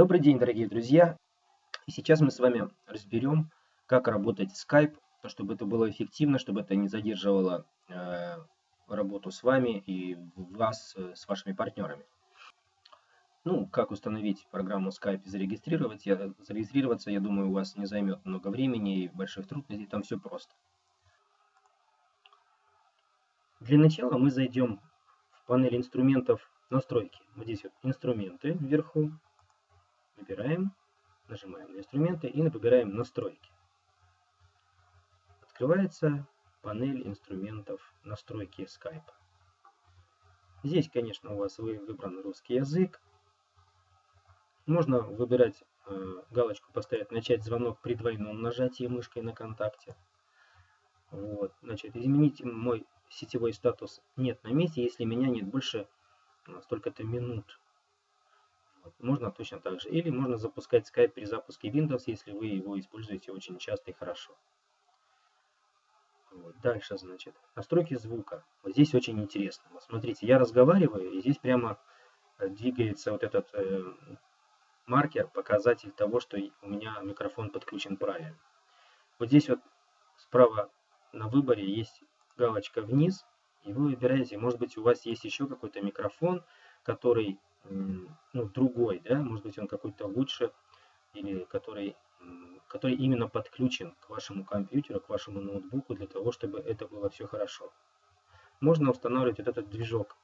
Добрый день, дорогие друзья! И сейчас мы с вами разберем, как работать Skype, чтобы это было эффективно, чтобы это не задерживало э, работу с вами и вас э, с вашими партнерами. Ну, как установить программу Skype и зарегистрировать, я, зарегистрироваться, я думаю, у вас не займет много времени и больших трудностей, там все просто. Для начала мы зайдем в панель инструментов настройки. Вот здесь вот инструменты вверху, Выбираем, нажимаем на инструменты и выбираем настройки. Открывается панель инструментов настройки Skype. Здесь, конечно, у вас выбран русский язык. Можно выбирать э, галочку поставить «Начать звонок при двойном нажатии мышкой на контакте». Вот. Значит, изменить мой сетевой статус «Нет на месте», если меня нет больше э, столько-то минут. Можно точно так же. Или можно запускать Skype при запуске Windows, если вы его используете очень часто и хорошо. Вот. Дальше, значит, настройки звука. Вот здесь очень интересно. Вот смотрите, я разговариваю, и здесь прямо э, двигается вот этот э, маркер, показатель того, что у меня микрофон подключен правильно. Вот здесь вот справа на выборе есть галочка вниз, и вы выбираете, может быть у вас есть еще какой-то микрофон, который ну, другой, да, может быть он какой-то лучше, или который, который именно подключен к вашему компьютеру, к вашему ноутбуку, для того, чтобы это было все хорошо. Можно устанавливать вот этот движок,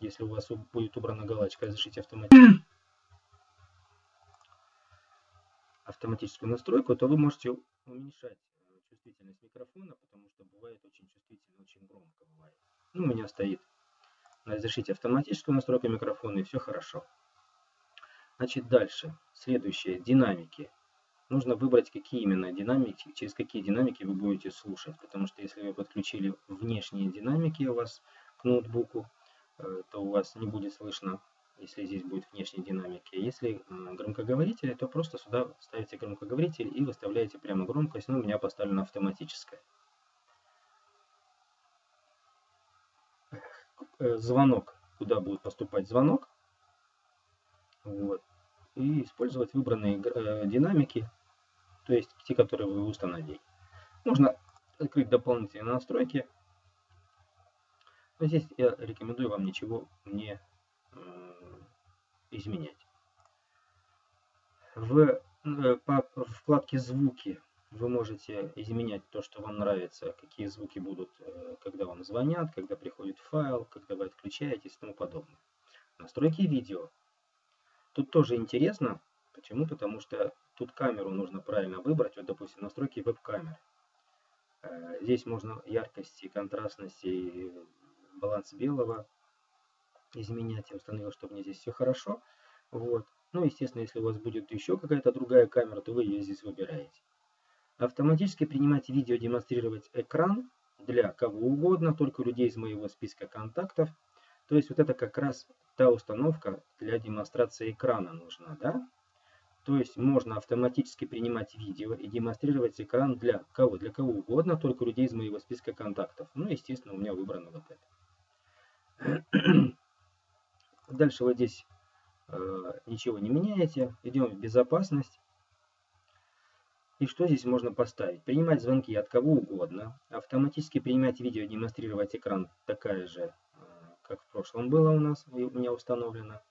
если у вас будет убрана галочка «Разрешить автоматически» автоматическую настройку, то вы можете уменьшать э, чувствительность микрофона, потому что бывает очень чувствительно, очень громко бывает. Ну, у меня стоит разрешить автоматическую настройку микрофона и все хорошо. Значит, дальше. Следующее. Динамики. Нужно выбрать, какие именно динамики, через какие динамики вы будете слушать. Потому что если вы подключили внешние динамики у вас к ноутбуку, э, то у вас не будет слышно, если здесь будет внешние динамики. Если громкоговорители, то просто сюда ставите громкоговоритель и выставляете прямо громкость. Но у меня поставлена автоматическая. Звонок, куда будет поступать звонок. Вот. И использовать выбранные э, динамики, то есть те, которые вы установили. Можно открыть дополнительные настройки. Но здесь я рекомендую вам ничего не э, изменять. В по вкладке «Звуки» вы можете изменять то, что вам нравится, какие звуки будут, э, когда вам звонят, когда приходит файл, когда вы отключаетесь и тому подобное. Настройки видео. Тут тоже интересно. Почему? Потому что тут камеру нужно правильно выбрать. Вот, допустим, настройки веб-камеры. Э, здесь можно яркость и контрастность и баланс белого изменять. Я установил, чтобы мне здесь все хорошо. Вот. Ну, естественно, если у вас будет еще какая-то другая камера, то вы ее здесь выбираете. Автоматически принимать видео, демонстрировать экран для кого угодно, только людей из моего списка контактов. То есть вот это как раз та установка для демонстрации экрана нужна, да? То есть можно автоматически принимать видео и демонстрировать экран для кого? Для кого угодно, только людей из моего списка контактов. Ну, естественно, у меня выбрано вот это. Дальше вот здесь э, ничего не меняете. Идем в безопасность. И что здесь можно поставить? Принимать звонки от кого угодно, автоматически принимать видео, демонстрировать экран такая же, э, как в прошлом было у нас, у меня установлено,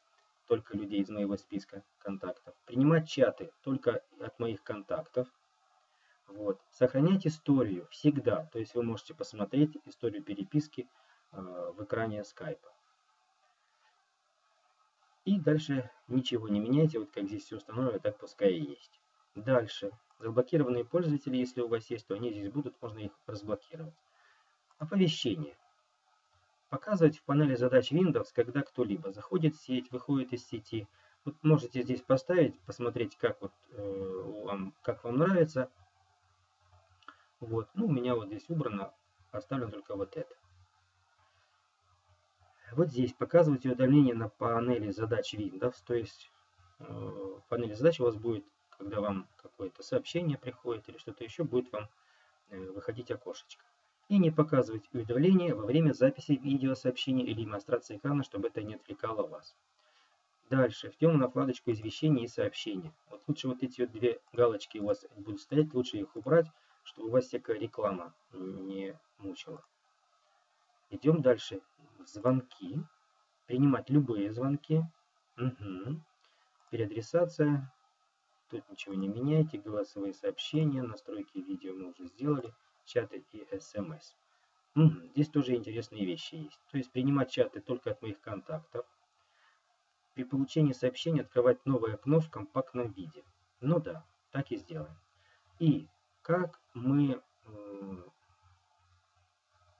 только людей из моего списка контактов. Принимать чаты только от моих контактов. Вот. Сохранять историю всегда, то есть вы можете посмотреть историю переписки э, в экране скайпа. И дальше ничего не меняйте, вот как здесь все установлено, так пускай и есть. Дальше. Заблокированные пользователи, если у вас есть, то они здесь будут, можно их разблокировать. Оповещение. Показывать в панели задач Windows, когда кто-либо заходит в сеть, выходит из сети. Вот можете здесь поставить, посмотреть, как, вот, э, вам, как вам нравится. Вот. Ну, у меня вот здесь убрано, оставлено только вот это. Вот здесь показывайте удаление на панели задач Windows, то есть э, в панели задач у вас будет когда вам какое-то сообщение приходит или что-то еще, будет вам э, выходить окошечко. И не показывать уведомления во время записи видеосообщения или демонстрации экрана, чтобы это не отвлекало вас. Дальше, идем на вкладочку извещения и сообщения. Вот лучше вот эти вот две галочки у вас будут стоять, лучше их убрать, чтобы у вас всякая реклама не мучила. Идем дальше. Звонки. Принимать любые звонки. Угу. Переадресация. Тут ничего не меняйте. Голосовые сообщения, настройки видео мы уже сделали. Чаты и смс. Угу. Здесь тоже интересные вещи есть. То есть принимать чаты только от моих контактов. При получении сообщения открывать новое окно в компактном виде. Ну да, так и сделаем. И как мы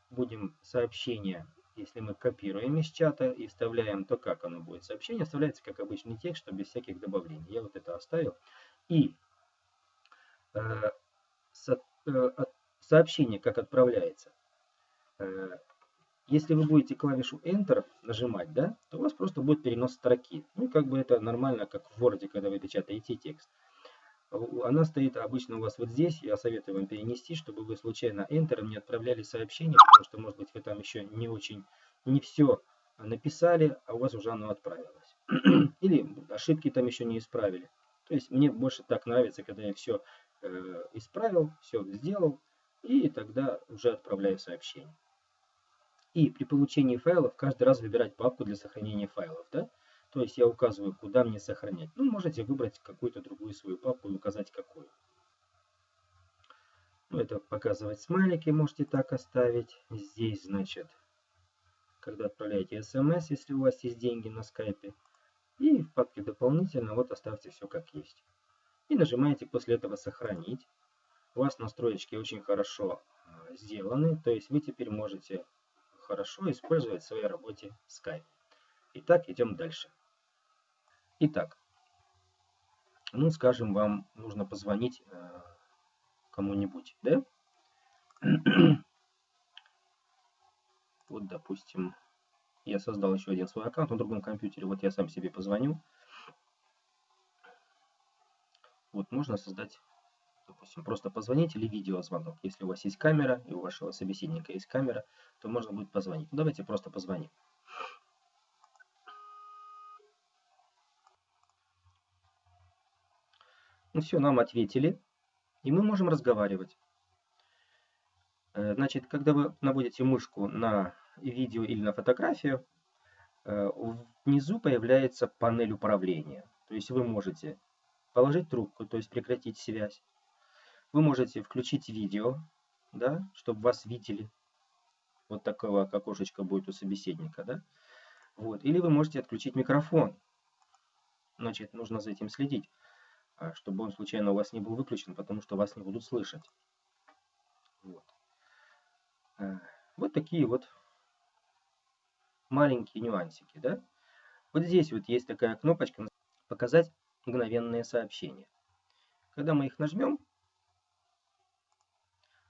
будем сообщение, если мы копируем из чата и вставляем, то как оно будет? Сообщение вставляется как обычный текст, что без всяких добавлений. Я вот это оставил. И э, со, э, сообщение как отправляется. Э, если вы будете клавишу Enter нажимать, да, то у вас просто будет перенос строки. Ну, как бы это нормально, как в Word, когда вы печатаете текст. Она стоит обычно у вас вот здесь. Я советую вам перенести, чтобы вы случайно Enter не отправляли сообщение, потому что, может быть, вы там еще не очень, не все написали, а у вас уже оно отправилось. Или ошибки там еще не исправили. То есть мне больше так нравится, когда я все э, исправил, все сделал, и тогда уже отправляю сообщение. И при получении файлов каждый раз выбирать папку для сохранения файлов. Да? То есть я указываю, куда мне сохранять. Ну, можете выбрать какую-то другую свою папку и указать какую. Ну, это показывать смайлики можете так оставить. Здесь, значит, когда отправляете смс, если у вас есть деньги на скайпе. И в папке дополнительно вот оставьте все как есть. И нажимаете после этого сохранить. У вас настроечки очень хорошо а, сделаны. То есть вы теперь можете хорошо использовать в своей работе Skype. Итак, идем дальше. Итак, ну, скажем, вам нужно позвонить э, кому-нибудь, да? вот, допустим, я создал еще один свой аккаунт на другом компьютере. Вот я сам себе позвоню. Вот можно создать, допустим, просто позвонить или видеозвонок. Если у вас есть камера и у вашего собеседника есть камера, то можно будет позвонить. Ну, давайте просто позвоним. Ну все, нам ответили, и мы можем разговаривать. Э, значит, когда вы наводите мышку на видео или на фотографию, э, внизу появляется панель управления. То есть вы можете положить трубку, то есть прекратить связь. Вы можете включить видео, да, чтобы вас видели. Вот такого окошечко будет у собеседника. Да? Вот. Или вы можете отключить микрофон. Значит, нужно за этим следить. А, чтобы он случайно у вас не был выключен, потому что вас не будут слышать. Вот, э, вот такие вот маленькие нюансики. Да? Вот здесь вот есть такая кнопочка «Показать мгновенные сообщения». Когда мы их нажмем,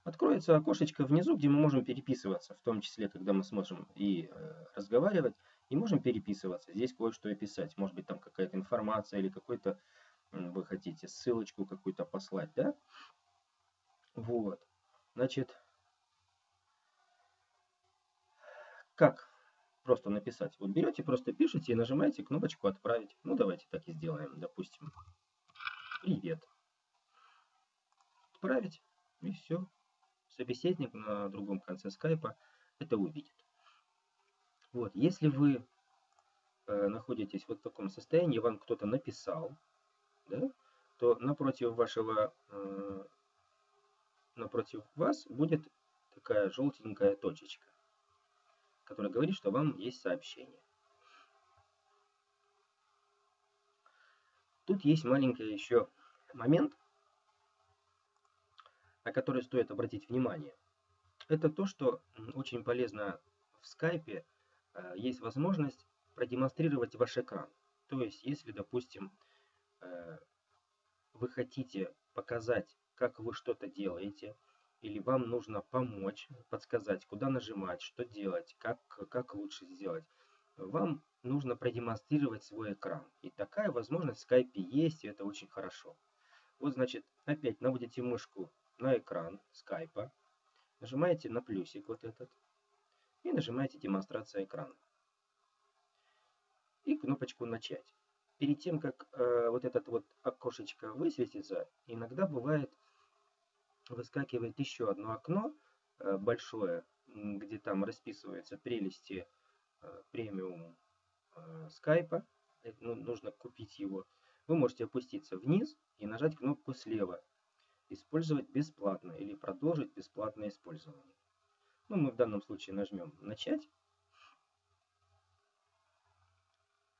откроется окошечко внизу, где мы можем переписываться, в том числе, когда мы сможем и э, разговаривать, и можем переписываться. Здесь кое-что описать. Может быть, там какая-то информация или какой-то вы хотите ссылочку какую-то послать, да? Вот. Значит, как просто написать? Вот берете, просто пишите и нажимаете кнопочку «Отправить». Ну, давайте так и сделаем. Допустим, «Привет». Отправить, и все. Собеседник на другом конце скайпа это увидит. Вот, если вы э, находитесь вот в таком состоянии, вам кто-то написал, да, то напротив вашего, э, напротив вас будет такая желтенькая точечка, которая говорит, что вам есть сообщение. Тут есть маленький еще момент, на который стоит обратить внимание. Это то, что очень полезно в скайпе, э, есть возможность продемонстрировать ваш экран. То есть, если, допустим, вы хотите показать, как вы что-то делаете, или вам нужно помочь, подсказать, куда нажимать, что делать, как, как лучше сделать, вам нужно продемонстрировать свой экран. И такая возможность в Skype есть, и это очень хорошо. Вот, значит, опять наводите мышку на экран Skype, нажимаете на плюсик вот этот, и нажимаете демонстрация экрана. И кнопочку «Начать». Перед тем, как э, вот этот вот окошечко высветится, иногда бывает выскакивает еще одно окно э, большое, где там расписываются прелести э, премиум э, скайпа. Ну, нужно купить его. Вы можете опуститься вниз и нажать кнопку слева. Использовать бесплатно или продолжить бесплатное использование. Ну, мы в данном случае нажмем «Начать».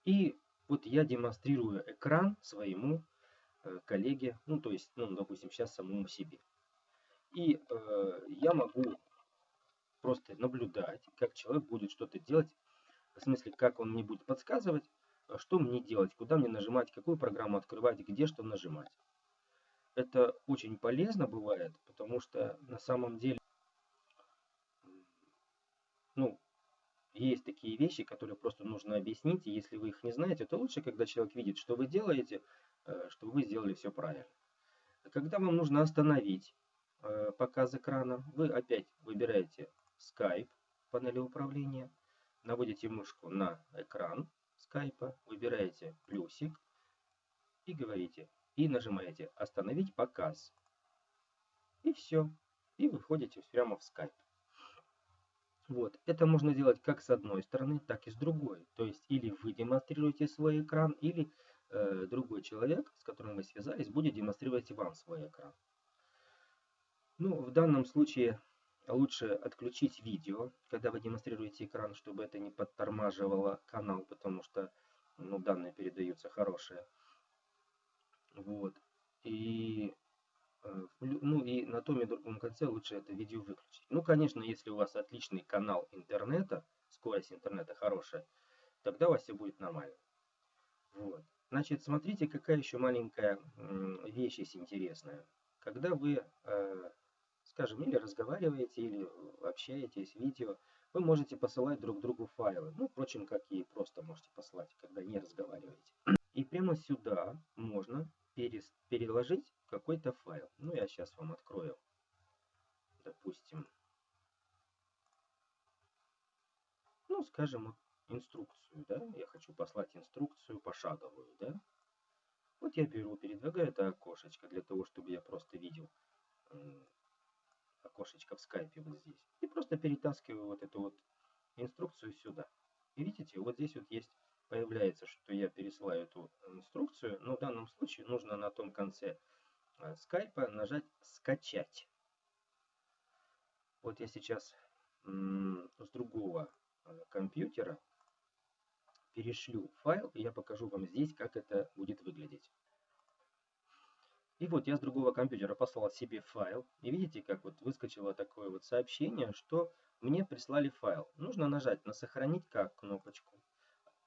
И вот я демонстрирую экран своему э, коллеге, ну то есть, ну допустим, сейчас самому себе. И э, я могу просто наблюдать, как человек будет что-то делать, в смысле, как он мне будет подсказывать, а что мне делать, куда мне нажимать, какую программу открывать, где что нажимать. Это очень полезно бывает, потому что на самом деле, ну, есть такие вещи, которые просто нужно объяснить, и если вы их не знаете, то лучше, когда человек видит, что вы делаете, э, чтобы вы сделали все правильно. Когда вам нужно остановить э, показ экрана, вы опять выбираете Skype панели управления, наводите мышку на экран скайпа, выбираете плюсик и говорите, и нажимаете «Остановить показ». И все. И выходите прямо в Skype. Вот. Это можно делать как с одной стороны, так и с другой. То есть или вы демонстрируете свой экран, или э, другой человек, с которым вы связались, будет демонстрировать вам свой экран. Ну, в данном случае лучше отключить видео, когда вы демонстрируете экран, чтобы это не подтормаживало канал, потому что ну, данные передаются хорошие. Вот. И ну и на том и другом конце лучше это видео выключить. Ну, конечно, если у вас отличный канал интернета, скорость интернета хорошая, тогда у вас все будет нормально. Вот. Значит, смотрите, какая еще маленькая вещь есть интересная. Когда вы, э, скажем, или разговариваете, или общаетесь, видео, вы можете посылать друг другу файлы. Ну, впрочем, как и просто можете послать, когда не разговариваете. И прямо сюда можно переложить какой-то файл. Ну, я сейчас вам открою, допустим, ну, скажем, инструкцию, да, я хочу послать инструкцию пошаговую, да. Вот я беру, передвигаю это окошечко для того, чтобы я просто видел окошечко в скайпе вот здесь. И просто перетаскиваю вот эту вот инструкцию сюда. И видите, вот здесь вот есть появляется, что я пересылаю эту инструкцию, но в данном случае нужно на том конце э, скайпа нажать «Скачать». Вот я сейчас с другого э, компьютера перешлю файл, и я покажу вам здесь, как это будет выглядеть. И вот я с другого компьютера послал себе файл. И видите, как вот выскочило такое вот сообщение, что мне прислали файл. Нужно нажать на «Сохранить как» кнопочку.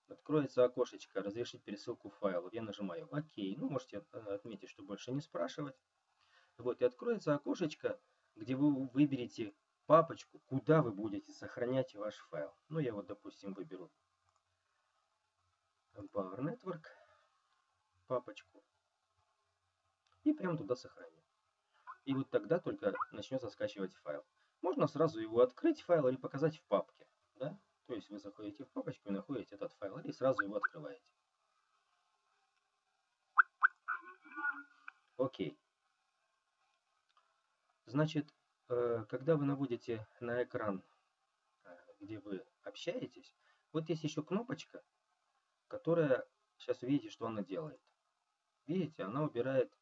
Откроется окошечко «Разрешить пересылку файлов». Я нажимаю «Ок». Ну, можете э, отметить, что больше не спрашивать. Вот, и откроется окошечко, где вы выберете папочку, куда вы будете сохранять ваш файл. Ну, я вот, допустим, выберу Power Network, папочку, и прямо туда сохраню. И вот тогда только начнется скачивать файл. Можно сразу его открыть файл или показать в папке. Да? То есть вы заходите в папочку и находите сразу его открываете. Окей. Значит, э, когда вы наводите на экран, э, где вы общаетесь, вот есть еще кнопочка, которая, сейчас увидите, что она делает. Видите, она убирает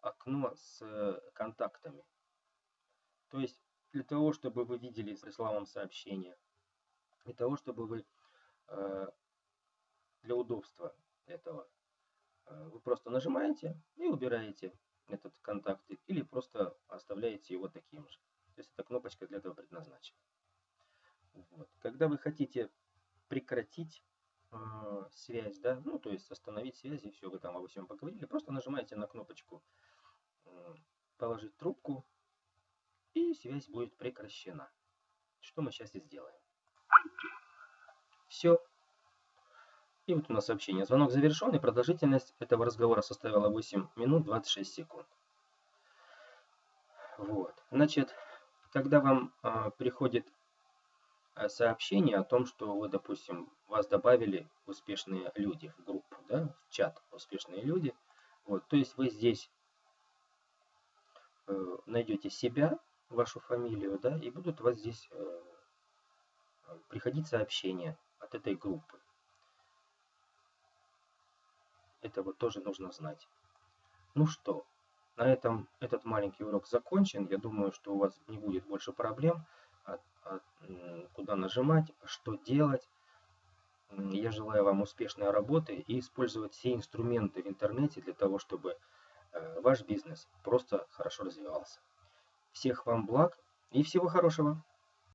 окно с контактами. То есть, для того, чтобы вы видели, прислал вам сообщение, для того, чтобы вы э, для удобства этого э, вы просто нажимаете и убираете этот контакт или просто оставляете его таким же. То есть эта кнопочка для этого предназначена. Вот. Когда вы хотите прекратить э, связь, да, ну то есть остановить связь и все, вы там обо всем поговорили, просто нажимаете на кнопочку э, положить трубку и связь будет прекращена. Что мы сейчас и сделаем. Все. И вот у нас сообщение. Звонок завершен, и продолжительность этого разговора составила 8 минут 26 секунд. Вот. Значит, когда вам э, приходит сообщение о том, что вы, допустим, вас добавили успешные люди в группу, да, чат «Успешные люди». Вот, то есть вы здесь э, найдете себя, вашу фамилию, да, и будут у вас здесь э, приходить сообщения от этой группы. Это вот тоже нужно знать. Ну что, на этом этот маленький урок закончен. Я думаю, что у вас не будет больше проблем, от, от, куда нажимать, что делать. Я желаю вам успешной работы и использовать все инструменты в интернете для того, чтобы э, ваш бизнес просто хорошо развивался. Всех вам благ и всего хорошего!